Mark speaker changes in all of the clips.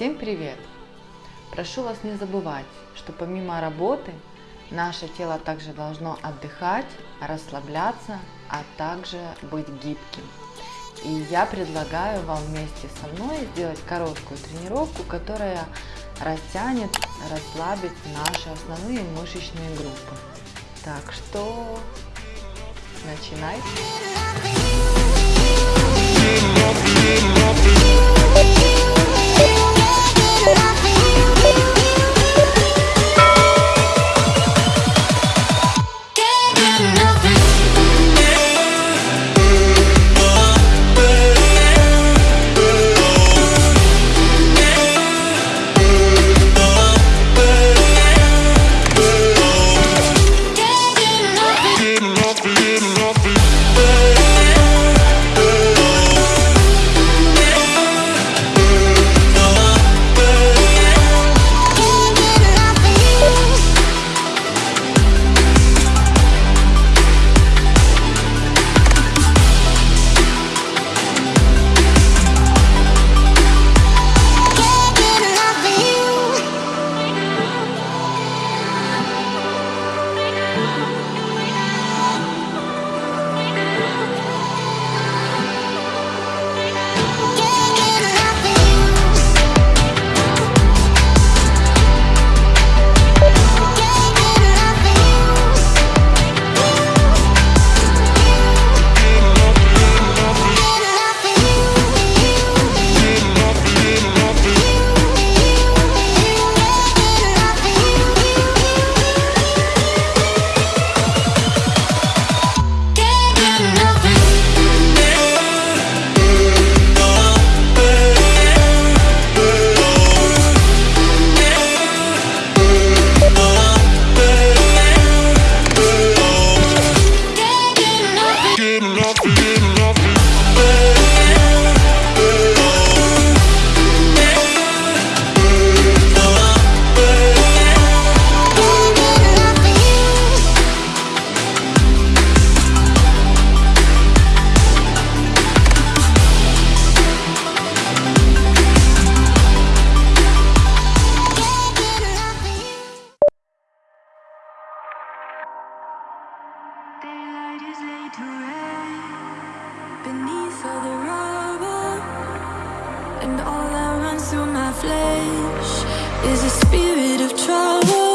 Speaker 1: Всем привет! Прошу вас не забывать, что помимо работы наше тело также должно отдыхать, расслабляться, а также быть гибким. И я предлагаю вам вместе со мной сделать короткую тренировку, которая растянет, расслабит наши основные мышечные группы. Так что начинай!
Speaker 2: And all that runs through my flesh Is a spirit of trouble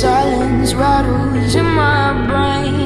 Speaker 3: Silence rattles in my brain.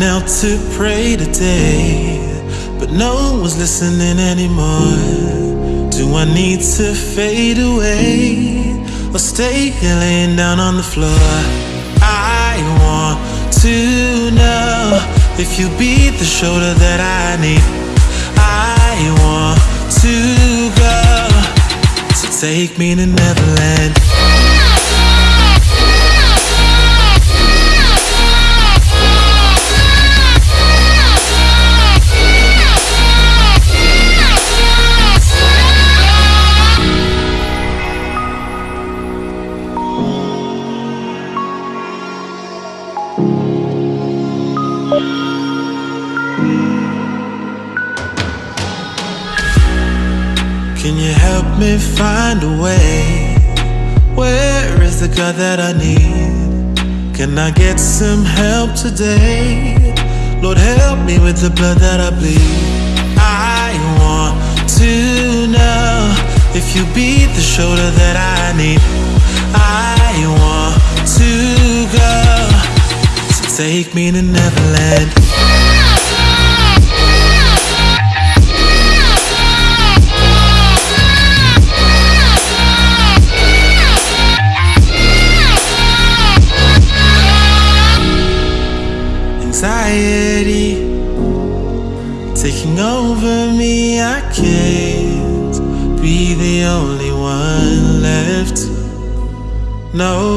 Speaker 4: Knelt to pray today, but no one was listening anymore. Do I need to fade away or stay here laying down on the floor? I want to know if you be the shoulder that I need. I want to go, so take me to Neverland. God that I need? Can I get some help today? Lord, help me with the blood that I bleed. I want to know if you be the shoulder that I need. I want to go, so take me to Neverland. No,